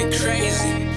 going crazy.